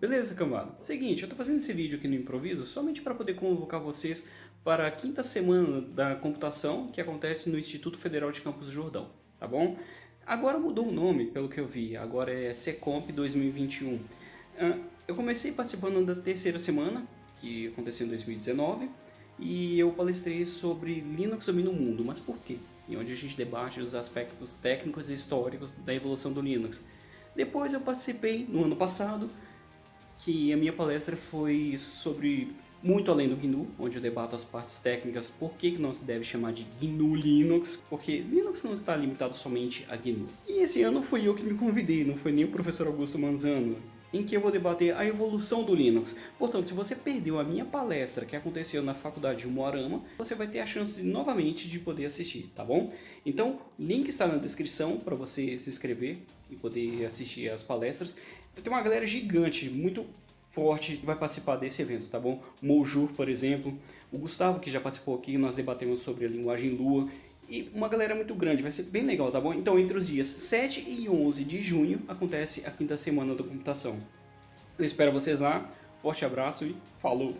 Beleza, cambada? Seguinte, eu tô fazendo esse vídeo aqui no improviso somente para poder convocar vocês para a quinta semana da computação que acontece no Instituto Federal de Campos do Jordão, tá bom? Agora mudou o nome, pelo que eu vi, agora é Secomp 2021. Ah, eu comecei participando da terceira semana, que aconteceu em 2019, e eu palestrei sobre Linux domina o mundo, mas por quê? E onde a gente debate os aspectos técnicos e históricos da evolução do Linux. Depois eu participei no ano passado, que a minha palestra foi sobre muito além do GNU, onde eu debato as partes técnicas, por que não se deve chamar de GNU Linux, porque Linux não está limitado somente a GNU. E esse ano foi eu que me convidei, não foi nem o professor Augusto Manzano, em que eu vou debater a evolução do Linux. Portanto, se você perdeu a minha palestra que aconteceu na faculdade de Moarama, você vai ter a chance de, novamente de poder assistir, tá bom? Então, link está na descrição para você se inscrever e poder assistir as palestras. Tem uma galera gigante, muito forte que vai participar desse evento, tá bom? Mojur, por exemplo, o Gustavo que já participou aqui, nós debatemos sobre a linguagem Lua e uma galera muito grande, vai ser bem legal, tá bom? Então entre os dias 7 e 11 de junho acontece a quinta semana da computação. Eu espero vocês lá, forte abraço e falou!